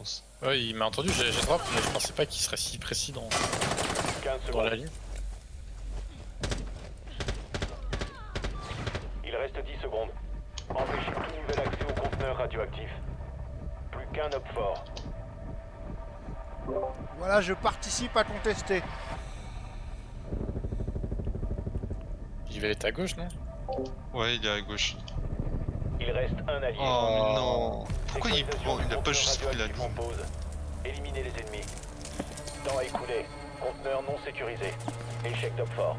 pense. Ouais, il m'a entendu, j'ai drop, mais je pensais pas qu'il serait si précis dans, 15 dans la ligne. Il reste 10 secondes. Empêchez tout nouvel accès au conteneur radioactif. Plus qu'un op fort. Voilà, je participe à contester. Il va être à gauche, non? Ouais, il est à gauche. Il reste un allié. Oh, non Pourquoi il, Sécurisation prend, du il a pas juste pris la. Éliminez les ennemis. Temps écoulé. Conteneur non sécurisé. Échec d'op fort.